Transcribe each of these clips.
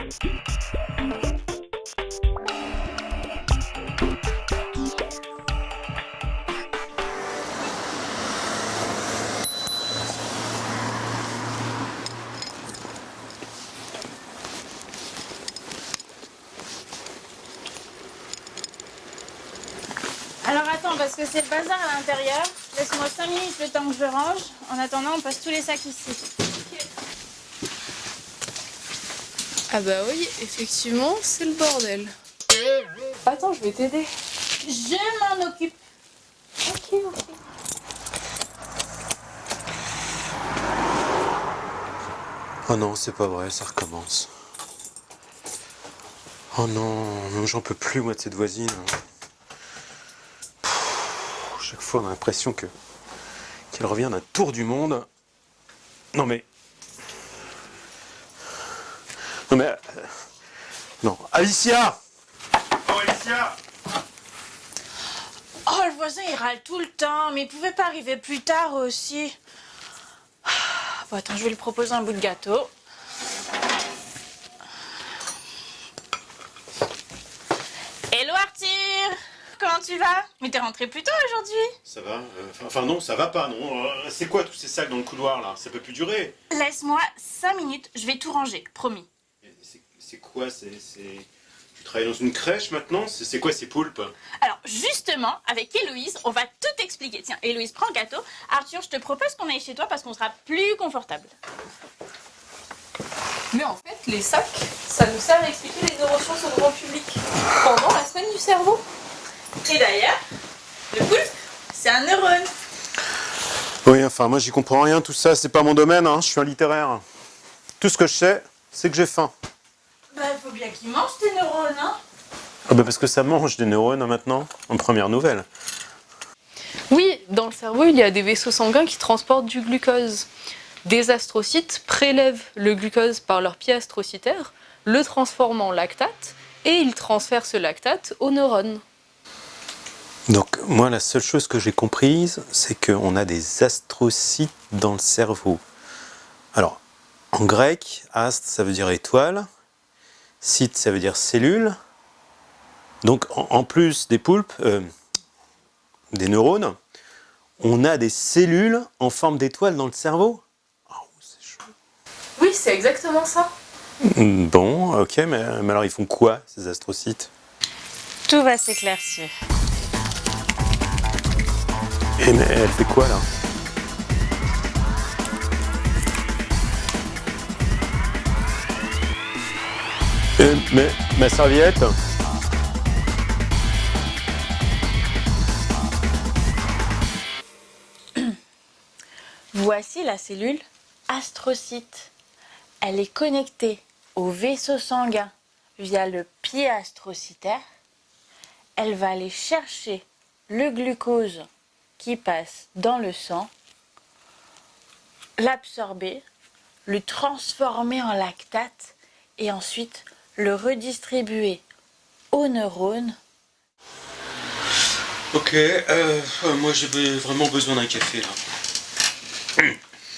Alors attends, parce que c'est le bazar à l'intérieur. Laisse-moi 5 minutes le temps que je range. En attendant, on passe tous les sacs ici. Ah bah oui, effectivement, c'est le bordel. Attends, je vais t'aider. Je m'en occupe. Ok, ok. Oh non, c'est pas vrai, ça recommence. Oh non, j'en peux plus moi de cette voisine. Pff, chaque fois on a l'impression que qu'elle revient d'un tour du monde. Non mais... Non mais... euh, Non, Alicia Oh Alicia Oh, le voisin, il râle tout le temps. Mais il pouvait pas arriver plus tard aussi. Ah, Bon, attends, je vais lui proposer un bout de gâteau. Hello Arthur Comment tu vas? Mais t'es rentré plus tôt aujourd'hui Ça va euh, enfin- Enfin non, ça va pas, non. Euh, c'est quoi tous ces sacs dans le couloir là? Ça peut plus durer. Laisse-moi 5 minutes, je vais tout ranger, promis. C'est quoi c'est, Tu travailles dans une crèche maintenant? C'est c'est quoi ces poulpes? Alors justement, avec Héloïse, on va tout expliquer. Tiens, Héloïse, prends le gâteau. Arthur, je te propose qu'on aille chez toi parce qu'on sera plus confortable. Mais en fait, les sacs, ça nous sert à expliquer les neurosciences au grand public pendant la semaine du cerveau. Et d'ailleurs, le poulpe, c'est un neurone. Oui, enfin moi j'y comprends rien, tout ça, c'est pas mon domaine, hein, je suis un littéraire. Tout ce que je sais, c'est que j'ai faim. Bien qu'il mange tes neurones, hein Ah bah parce que ça mange des neurones hein, maintenant, en première nouvelle. Oui, dans le cerveau, il y a des vaisseaux sanguins qui transportent du glucose. Des astrocytes prélèvent le glucose par leur pied astrocytaire, le transforment en lactate, et ils transfèrent ce lactate aux neurones. Donc moi la seule chose que j'ai comprise, c'est qu'on a des astrocytes dans le cerveau. Alors, en grec, astre ça veut dire étoile, cyte ça veut dire cellule. Donc en, plus des poulpes, euh, des neurones, on a des cellules en forme d'étoile dans le cerveau. Oh, c'est chaud. Oui, c'est exactement ça. Hmm, Bon, ok, mais, mais alors ils font quoi ces astrocytes? Tout va s'éclaircir. Et mais elle fait quoi là? Euh, mais ma serviette Voici la cellule astrocyte. Elle est connectée au vaisseau sanguin via le pied astrocytaire. Elle va aller chercher le glucose qui passe dans le sang, l'absorber, le transformer en lactate et ensuite le redistribuer aux neurones. Ok, euh, moi j'ai vraiment besoin d'un café là.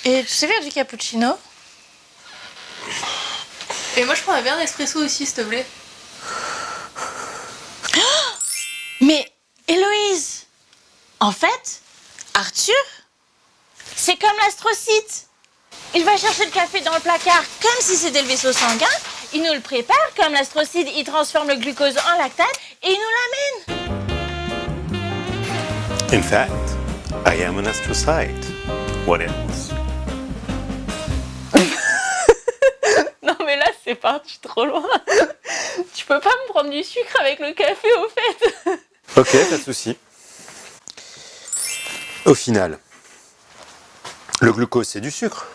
Et tu sais faire du cappuccino? Et moi, je prends un verre d'espresso aussi, s'il te plaît. Mais Héloïse, en fait, Arthur, c'est comme l'astrocyte. Il va chercher le café dans le placard comme si c'était le vaisseau sanguin. Il nous le prépare comme l'astrocyte, il transforme le glucose en lactate et il nous l'amène. In fact, I am an astrocyte. What else? Non, mais là, c'est parti trop loin. tu peux pas me prendre du sucre avec le café, au fait. Ok, pas de souci. Au final, le glucose c'est du sucre.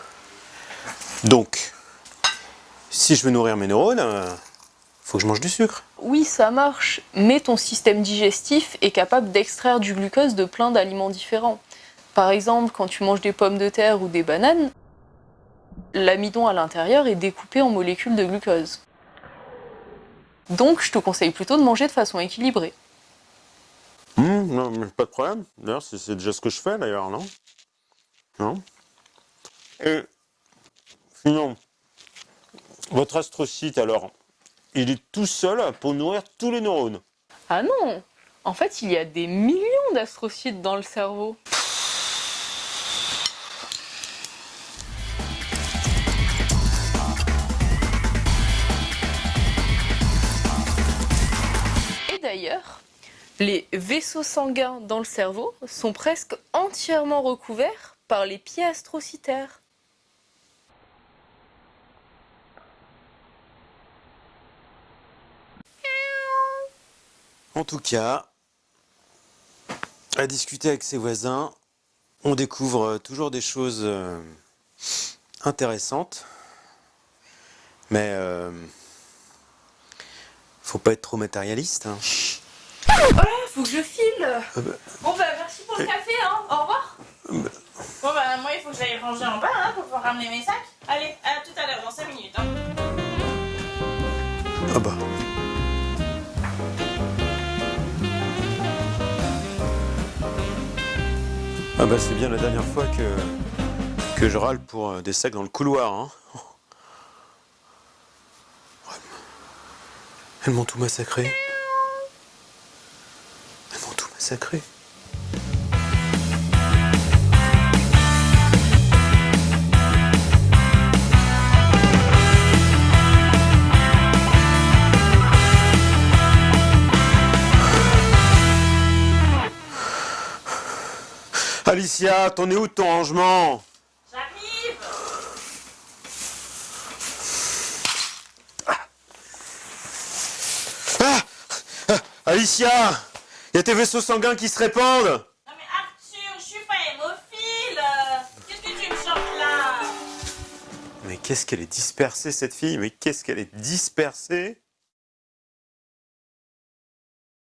Donc, si je veux nourrir mes neurones, euh, faut que je mange du sucre. Oui, ça marche, mais ton système digestif est capable d'extraire du glucose de plein d'aliments différents. Par exemple, quand tu manges des pommes de terre ou des bananes, l'amidon à l'intérieur est découpé en molécules de glucose. Donc, je te conseille plutôt de manger de façon équilibrée. Hum, non, mais pas de problème. D'ailleurs, c'est c'est déjà ce que je fais, d'ailleurs, non? Non? Et sinon, Votre astrocyte, alors, il est tout seul pour nourrir tous les neurones. Ah non En fait, il y a des millions d'astrocytes dans le cerveau. Et d'ailleurs, les vaisseaux sanguins dans le cerveau sont presque entièrement recouverts par les pieds astrocytaires. En tout cas, à discuter avec ses voisins, on découvre toujours des choses euh, intéressantes. Mais euh, faut pas être trop matérialiste. hein. Faut que je file bah. Bon bah merci pour le café, hein. Au revoir. Bon bah moi il faut que j'aille ranger en bas hein, pour pouvoir ramener mes sacs. Allez, à tout à l'heure, dans 5 minutes. Hein. Ah bah. Ah bah c'est bien la dernière fois que, je râle pour euh, des sacs dans le couloir. Hein. Elles m'ont tout massacré. Elles m'ont tout massacré. Alicia, t'en es où de ton rangement? J'arrive! Ah! Ah! Alicia Il y a tes vaisseaux sanguins qui se répandent! Non mais Arthur, je suis pas hémophile Qu'est-ce que tu me chantes là? Mais qu'est-ce qu'elle est dispersée cette fille? Mais qu'est-ce qu'elle est dispersée?